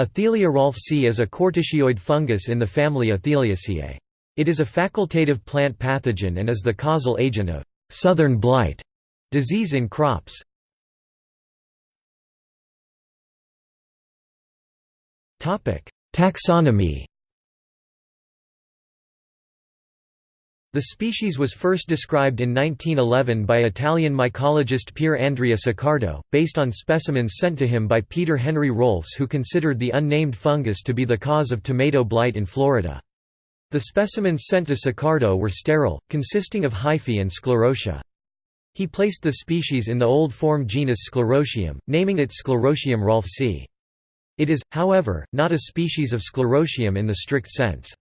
Athelia rolfsii is a corticioid fungus in the family Atheliaceae. It is a facultative plant pathogen and is the causal agent of «southern blight» disease in crops. Taxonomy The species was first described in 1911 by Italian mycologist Pier Andrea Saccardo, based on specimens sent to him by Peter Henry Rolfs who considered the unnamed fungus to be the cause of tomato blight in Florida. The specimens sent to Saccardo were sterile, consisting of hyphae and sclerotia. He placed the species in the old form genus Sclerotium, naming it Sclerotium rolfsii. It is, however, not a species of Sclerotium in the strict sense.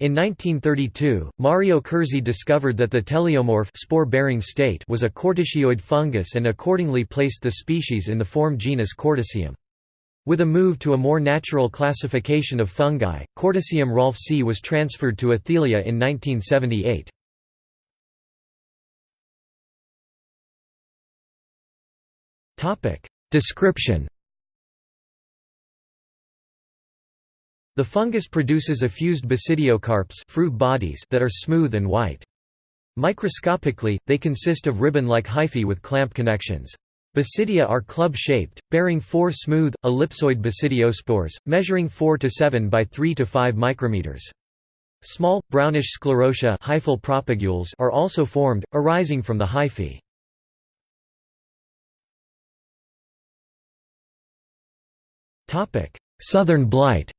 In 1932, Mario Curzi discovered that the teleomorph spore-bearing state was a corticioid fungus and accordingly placed the species in the form genus Corticium. With a move to a more natural classification of fungi, Corticium rolfsii was transferred to Athelia in 1978. Description The fungus produces effused basidiocarps fruit bodies that are smooth and white. Microscopically, they consist of ribbon-like hyphae with clamp connections. Basidia are club-shaped, bearing four smooth, ellipsoid basidiospores, measuring 4 to 7 by 3 to 5 micrometers. Small, brownish sclerotia hyphal propagules are also formed, arising from the hyphae. Southern blight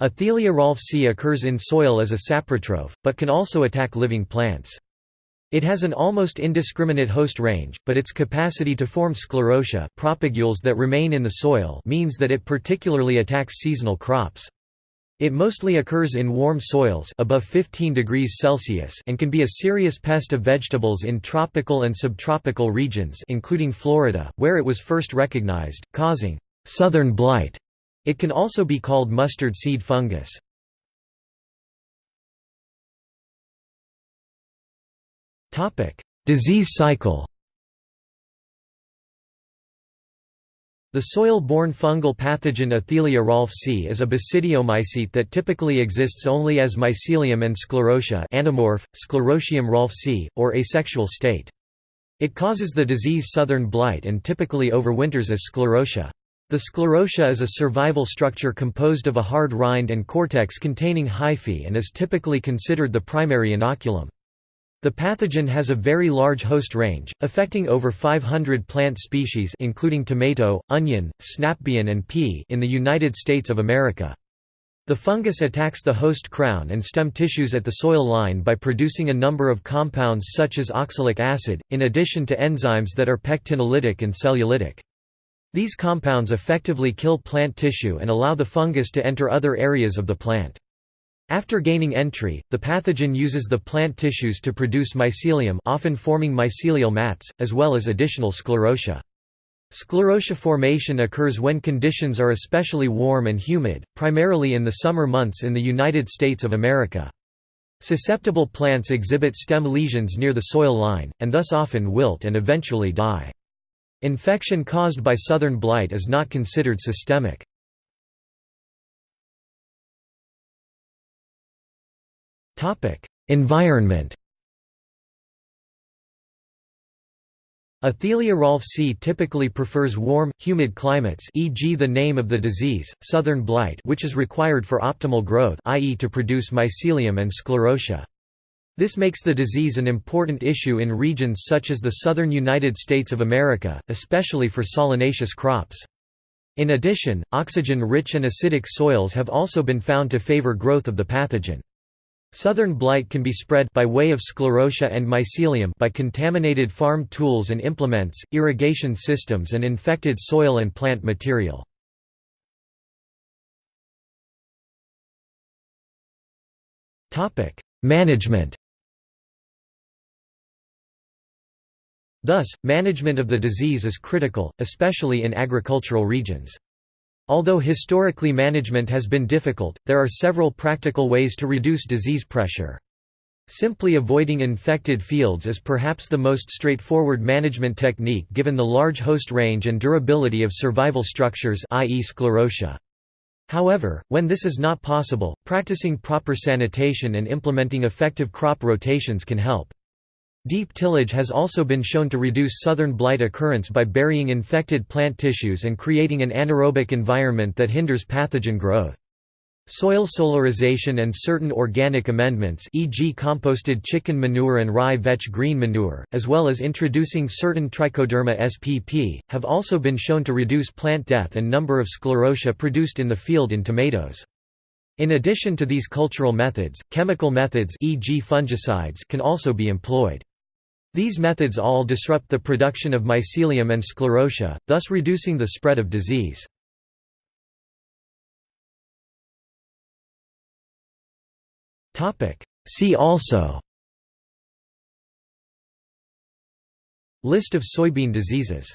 Athelia rolfsii occurs in soil as a saprotroph, but can also attack living plants. It has an almost indiscriminate host range, but its capacity to form sclerotia propagules that remain in the soil means that it particularly attacks seasonal crops. It mostly occurs in warm soils above 15 degrees Celsius and can be a serious pest of vegetables in tropical and subtropical regions including Florida, where it was first recognized, causing «southern blight» It can also be called mustard seed fungus. Disease cycle The soil-borne fungal pathogen Athelia rolfsii is a basidiomycete that typically exists only as mycelium and sclerotia anamorph, Sclerotium rolfsii, or asexual state. It causes the disease southern blight and typically overwinters as sclerotia. The sclerotia is a survival structure composed of a hard rind and cortex containing hyphae and is typically considered the primary inoculum. The pathogen has a very large host range, affecting over 500 plant species including tomato, onion, snapbean and pea in the United States of America. The fungus attacks the host crown and stem tissues at the soil line by producing a number of compounds such as oxalic acid, in addition to enzymes that are pectinolytic and cellulolytic. These compounds effectively kill plant tissue and allow the fungus to enter other areas of the plant. After gaining entry, the pathogen uses the plant tissues to produce mycelium often forming mycelial mats, as well as additional sclerotia. Sclerotia formation occurs when conditions are especially warm and humid, primarily in the summer months in the United States of America. Susceptible plants exhibit stem lesions near the soil line, and thus often wilt and eventually die. Infection caused by southern blight is not considered systemic. Environment Athelia rolfsii typically prefers warm, humid climates e.g. the name of the disease, southern blight which is required for optimal growth i.e. to produce mycelium and sclerotia. This makes the disease an important issue in regions such as the southern United States of America, especially for solanaceous crops. In addition, oxygen-rich and acidic soils have also been found to favor growth of the pathogen. Southern blight can be spread by way of sclerotia and mycelium by contaminated farm tools and implements, irrigation systems and infected soil and plant material. Management Thus, management of the disease is critical, especially in agricultural regions. Although historically management has been difficult, there are several practical ways to reduce disease pressure. Simply avoiding infected fields is perhaps the most straightforward management technique given the large host range and durability of survival structures i.e. sclerotia. However, when this is not possible, practicing proper sanitation and implementing effective crop rotations can help. Deep tillage has also been shown to reduce southern blight occurrence by burying infected plant tissues and creating an anaerobic environment that hinders pathogen growth. Soil solarization and certain organic amendments e.g. composted chicken manure and rye vetch green manure, as well as introducing certain trichoderma spp, have also been shown to reduce plant death and number of sclerotia produced in the field in tomatoes. In addition to these cultural methods, chemical methods e.g. fungicides can also be employed. These methods all disrupt the production of mycelium and sclerotia, thus reducing the spread of disease. See also List of soybean diseases